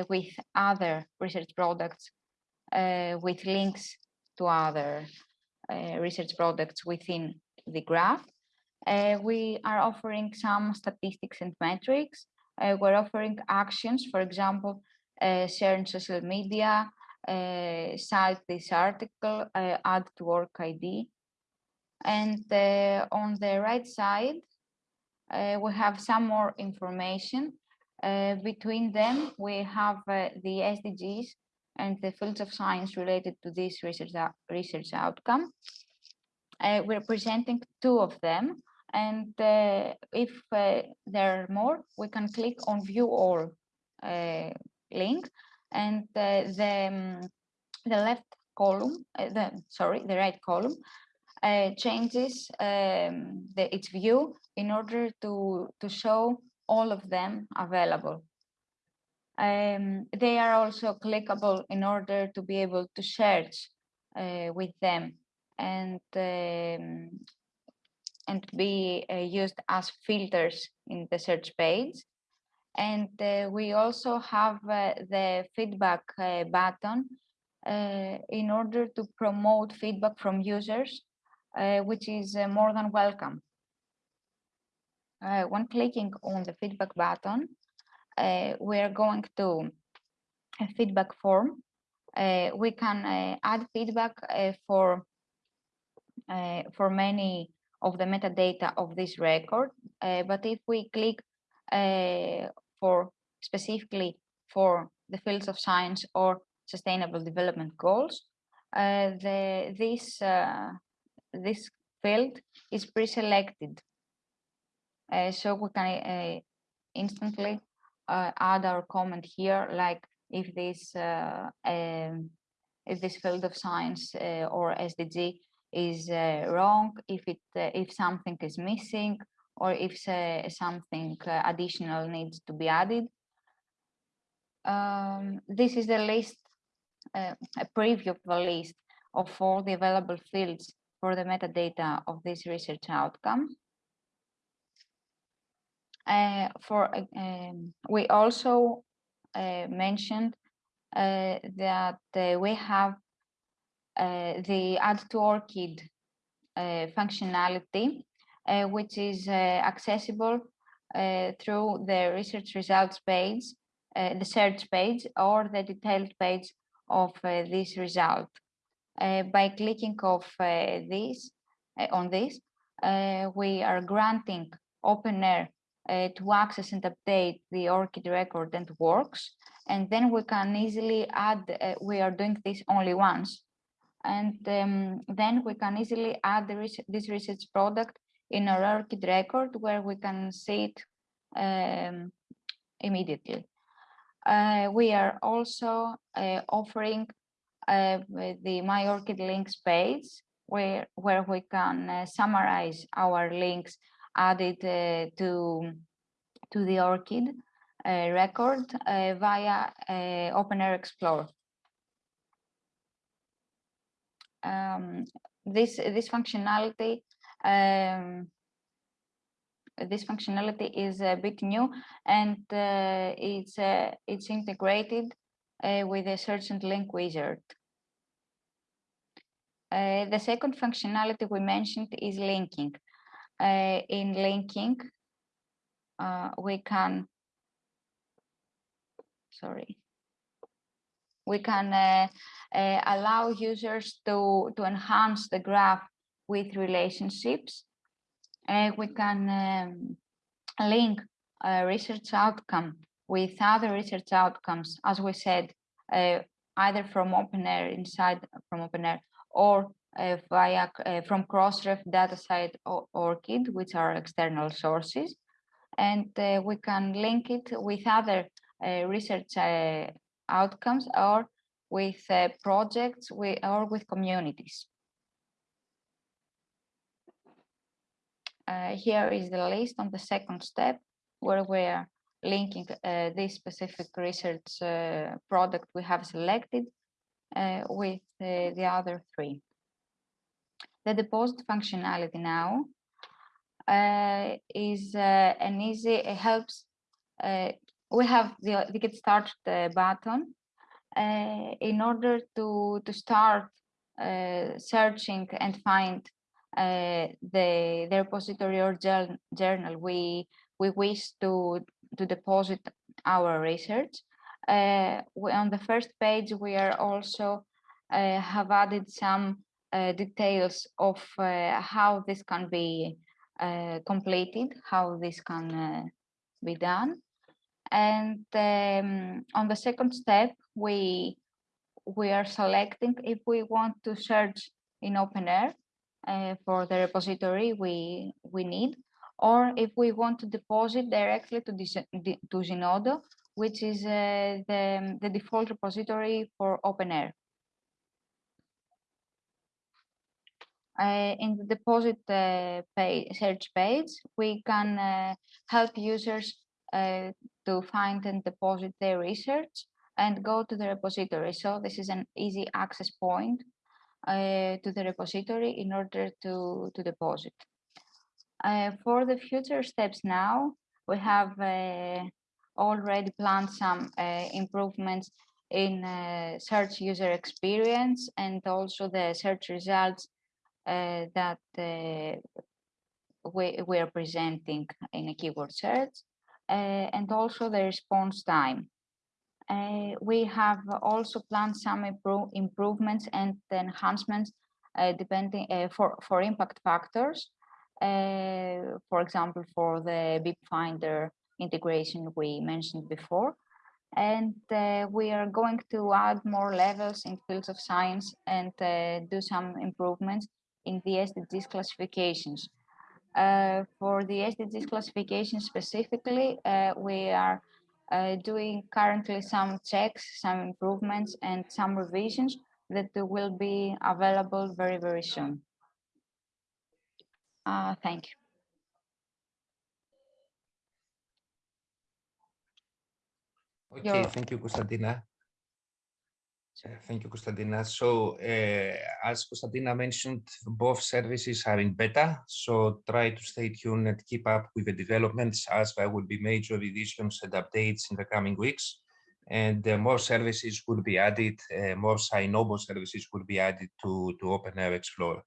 with other research products, with links to other research products within the graph. Uh, we are offering some statistics and metrics. Uh, we're offering actions, for example, uh, share in social media, uh, cite this article, uh, add to work ID. And uh, on the right side, we have some more information. between them, we have the SDGs and the fields of science related to this research, research outcome. Uh, we're presenting two of them. And uh, if uh, there are more, we can click on view all link and the the, um, the left column, uh, the sorry, the right column uh, changes um, the, its view in order to to show all of them available. Um, they are also clickable in order to be able to search uh, with them and um, and be uh, used as filters in the search page. And uh, we also have the feedback button in order to promote feedback from users, Uh, which is uh, more than welcome. Uh, when clicking on the feedback button, we are going to a feedback form. we can add feedback for for many of the metadata of this record. Uh, but if we click uh, for specifically for the fields of science or sustainable development goals. Uh, the, this, uh, this field is pre-selected. Uh, so we can uh, instantly uh, add our comment here, like if this, uh, um, if this field of science or SDG is wrong, if it if something is missing, or if uh, something uh, additional needs to be added. Um, this is the list, uh, a preview of the list of all the available fields for the metadata of this research outcome. Uh, for um, we also uh, mentioned uh, that we have the add to ORCID functionality uh, which is uh, accessible uh, through the research results page, the search page or the detailed page of this result. Uh, by clicking of uh, this uh, on this, we are granting OpenAIRE uh, to access and update the ORCID record and works. And then we can easily add, we are doing this only once. And um, then we can easily add this research product in our ORCID record where we can see it um, immediately. Uh, we are also uh, offering uh, the My ORCID links page where, where we can uh, summarize our links added uh, to, to the ORCID uh, record via OpenAIRE Explorer. Um, this, this functionality um, this functionality is a bit new and uh, it's uh, it's integrated uh, with a search and link wizard. Uh, the second functionality we mentioned is linking. Uh, in linking, uh, we can, sorry, we can allow users to, to enhance the graph with relationships uh, we can um, link a research outcome with other research outcomes, as we said, uh, either from OpenAIRE inside from OpenAIRE or uh, via uh, from Crossref DataCite or ORCID, which are external sources. And uh, we can link it with other uh, research outcomes or with projects or with communities. uh, here is the list on the second step where we're linking uh, this specific research uh, product we have selected uh, with uh, the other three. The deposit functionality now uh, is an easy, it helps, we have the, the get started button in order to, to start searching and find uh, the, the repository or journal we we wish to to deposit our research. Uh, on the first page, we are also uh, have added some uh, details of how this can be completed, how this can be done. And um, on the second step, we we are selecting if we want to search in OpenAIRE uh, for the repository we, we need, or if we want to deposit directly to, to Zenodo, which is uh, the, the default repository for OpenAIRE. Uh, in the deposit uh, page, search page, we can uh, help users uh, to find and deposit their research and go to the repository. So this is an easy access point uh, to the repository in order to, to deposit. Uh, for the future steps now, we have uh, already planned some uh, improvements in uh, search user experience and also the search results uh, that we, we are presenting in a keyword search and also the response time. We have also planned some improve, improvements and enhancements depending for, for impact factors. Uh, for example, for the BIP Finder integration we mentioned before. And uh, we are going to add more levels in fields of science and uh, do some improvements in the SDGs classifications. for the SDGs classification specifically, we are uh, doing currently some checks, some improvements and some revisions that will be available very, very soon. Uh, thank you. Okay, Your... thank you, Konstantina. Thank you, Konstantina. So uh, as Konstantina mentioned, both services are in beta, so try to stay tuned and keep up with the developments as there will be major revisions and updates in the coming weeks. And uh, more services will be added, uh, more SciNoBo services will be added to, to OpenAIRE Explorer.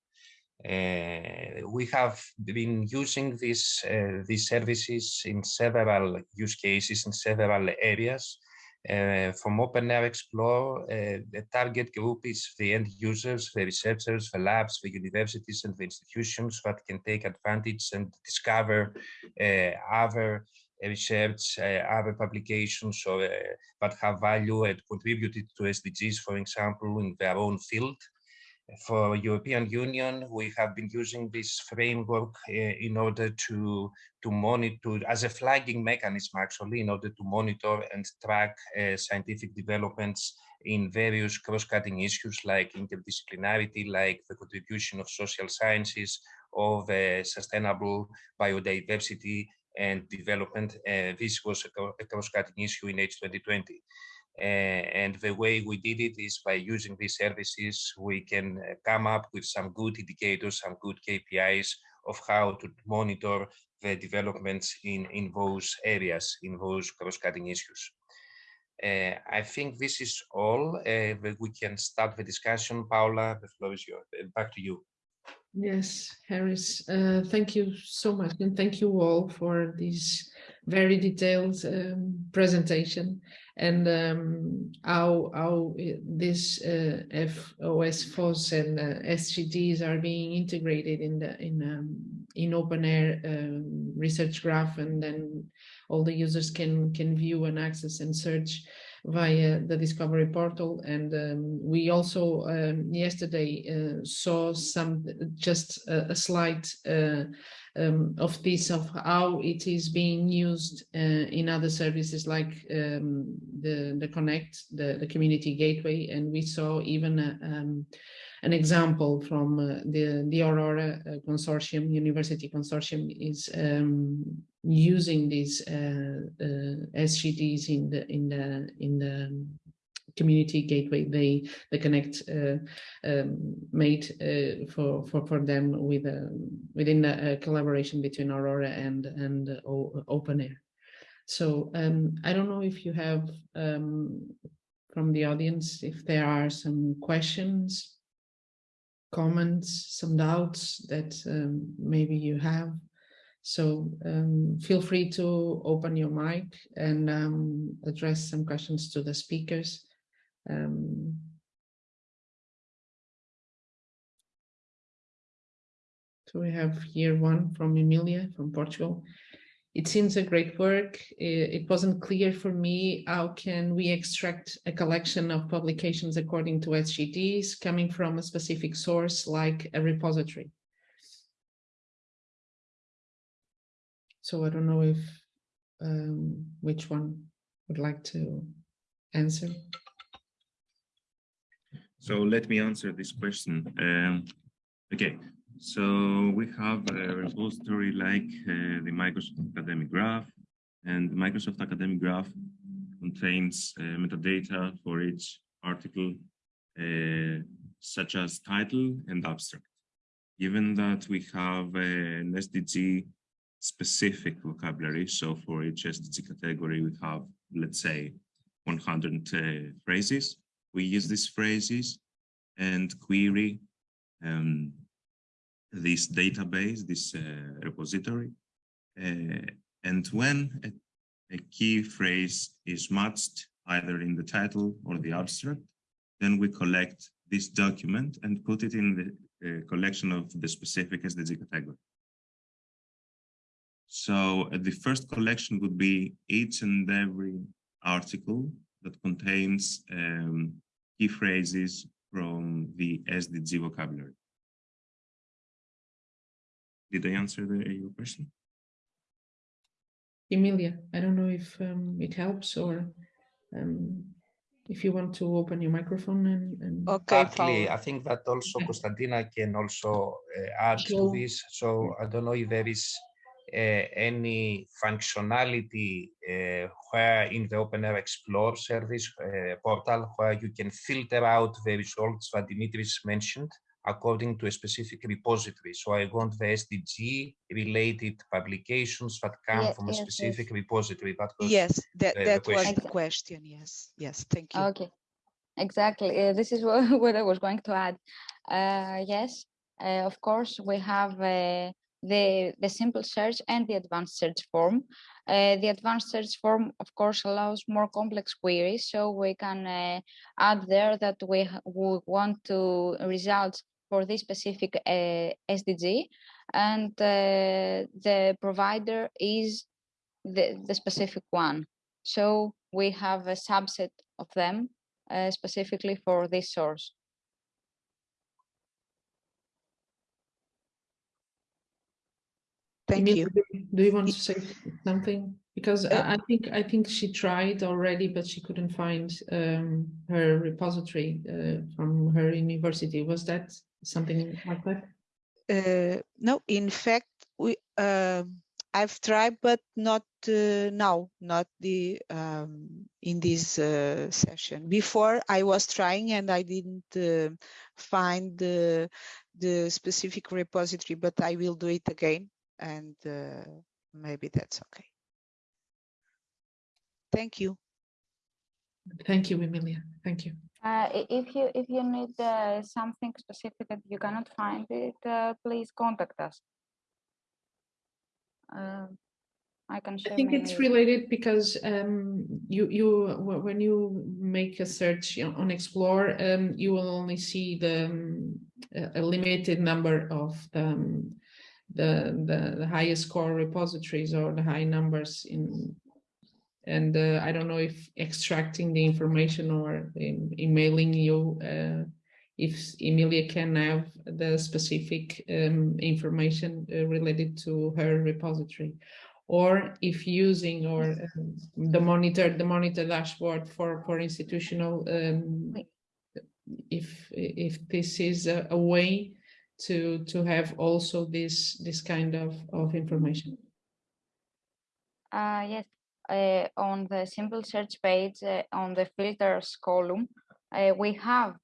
Uh, we have been using these, uh, these services in several use cases in several areas Uh, from OpenAIRE Explore, uh, the target group is the end users, the researchers, the labs, the universities, and the institutions that can take advantage and discover uh, other research, other publications or, that have value and contributed to SDGs, for example, in their own field. For European Union, we have been using this framework uh, in order to, to monitor, as a flagging mechanism actually, in order to monitor and track uh, scientific developments in various cross-cutting issues like interdisciplinarity, like the contribution of social sciences, of uh, sustainable biodiversity and development. Uh, this was a, a cross-cutting issue in H2020. Uh, and the way we did it is by using these services, we can uh, come up with some good indicators, some good KPIs of how to monitor the developments in, in those areas, in those cross-cutting issues. Uh, I think this is all. Uh, we can start the discussion. Paula, the floor is yours. Back to you. Yes, Haris, uh, thank you so much. And thank you all for this very detailed um, presentation and um, how, how this uh, FOS, and uh, are being integrated in the in um, in OpenAIRE um, research graph and then all the users can can view and access and search via the Discovery portal. And um, we also um, yesterday uh, saw some just a, a slide uh, um, of this of how it is being used uh, in other services like um, the the Connect, the the Community Gateway, and we saw even a, um, an example from uh, the the Aurora uh, consortium, university consortium, is um, using these uh, uh, SGDs in the in the in the community gateway they the connect uh, um, made uh, for for for them with a within a, a, collaboration between aurora and and uh, OpenAIRE so um, i don't know if you have um, from the audience if there are some questions comments some doubts that um, maybe you have so um, feel free to open your mic and um, address some questions to the speakers. Um, so we have here one from Emilia from Portugal. It seems a great work. It wasn't clear for me how can we extract a collection of publications according to SGDs coming from a specific source like a repository. So I don't know if um, which one would like to answer. So let me answer this question. Um, okay, so we have a repository like uh, the Microsoft Academic Graph, and the Microsoft Academic Graph contains uh, metadata for each article, uh, such as title and abstract. Given that we have an SDG specific vocabulary, so for each SDG category, we have, let's say, 100 uh, phrases, we use these phrases and query um, this database, this uh, repository. Uh, and when a, a, key phrase is matched either in the title or the abstract, then we collect this document and put it in the uh, collection of the specific SDG category. So uh, the first collection would be each and every article that contains um, key phrases from the SDG vocabulary. Did I answer the, your question? Emilia, I don't know if um, it helps or um, if you want to open your microphone and, and... okay Partly, I think that also Konstantina can also uh, add to this so I don't know if there is any functionality uh, where in the OpenAIRE Explore service uh, portal where you can filter out the results that Dimitris mentioned according to a specific repository. So I want the SDG related publications that come from a specific yes. repository. That was Yes, that, the that was the question. Yes, yes, thank you. Okay, exactly. Uh, this is <laughs> what, what I was going to add. Uh, yes, uh, of course, we have uh, the, the simple search and the advanced search form. Uh, the advanced search form, of course, allows more complex queries, so we can uh, add there that we, we want to results for this specific uh, SDG, and uh, the provider is the, the specific one. So we have a subset of them uh, specifically for this source. Thank you. do you- want to say something? Because Uh, I I think, I think she tried already, but she couldn't find um, her repository uh, from her university. Was that something like that? Uh, no, in fact, we um, I've tried, but not uh, now, not the um, in this uh, session. Before I was trying and I didn't uh, find the the specific repository, but I will do it again, and uh, maybe that's okay. Thank you. Thank you, Emilia. Thank you. Uh, if you if you need uh, something specific that you cannot find it, uh, please contact us. Uh, I can share. I think it's related because um, you you when you make a search on on Explore, um, you will only see the um, a a limited number of the um, the, the the highest core repositories or the high numbers in. And uh, I don't know if extracting the information or em- emailing you, uh, if Emilia can have the specific um, information uh, related to her repository or if using or um, the monitor, the monitor dashboard for, for institutional, um, if, if this is a, a way to, to have also this, this kind of, of information. Uh, yes, uh, on the simple search page, uh, on the filters column, uh, we have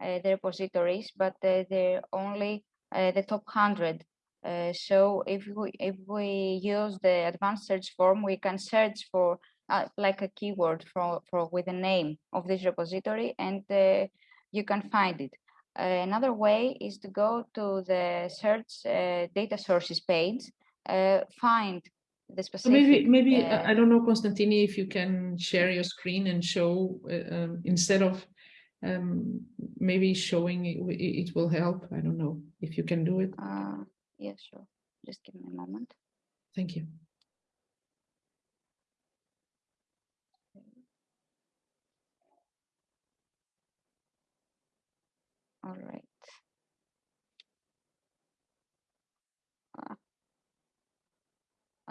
uh, the repositories, but uh, they're only uh, the top 100. Uh, so if we if we use the advanced search form, we can search for uh, like a keyword for, for with the name of this repository, and uh, you can find it. Uh, another way is to go to the search uh, data sources page, uh, find the So specific. maybe, maybe, uh, I don't know, Constantini, if you can share your screen and show, uh, um, instead of um, maybe showing it, it it will help. I don't know if you can do it. Uh, yeah, sure. Just give me a moment. Thank you. All right. Ah.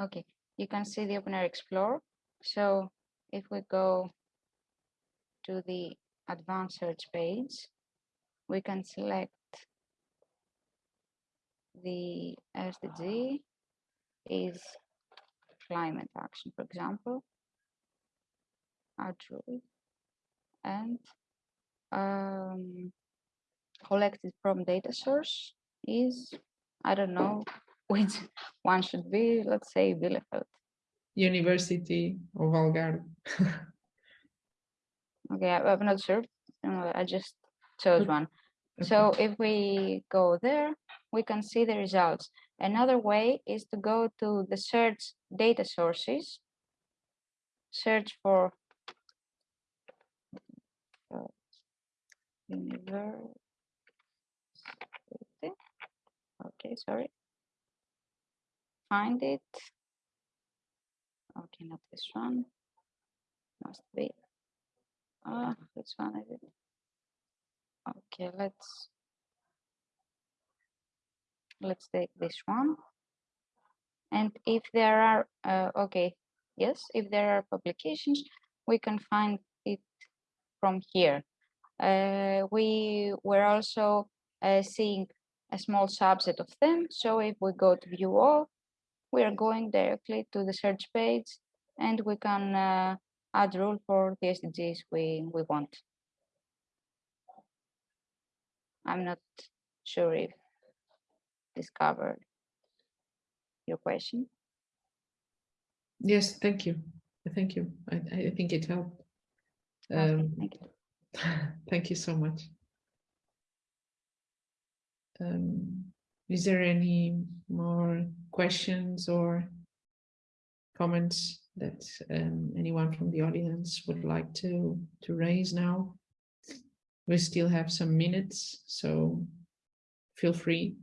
Okay, you can see the OpenAIRE Explorer. So if we go to the advanced search page, we can select the SDG is climate action, for example. Actually, and um, collected from data source is, I don't know <laughs> which one should be, let's say Bielefeld. University of Algarve. <laughs> Okay, I- I'm not sure. I just chose one. Okay. So if we go there, we can see the results. Another way is to go to the search data sources, search for uh, university. Okay, sorry. Find it. Okay, not this one. Must be. Ah, which one is it? Okay, let's let's take this one. And if there are, uh, okay, yes, if there are publications, we can find it from here. Uh, we were also uh, seeing a small subset of them. So if we go to view all, we are going directly to the search page and we can uh, add rule for the SDGs we, we want. I'm not sure if this covered your question. Yes, thank you. Thank you. I, I think it helped. Okay, Um, thank you. <laughs> Thank you so much. Um, is there any more questions or comments that um, anyone from the audience would like to to raise now? We still have some minutes, so feel free.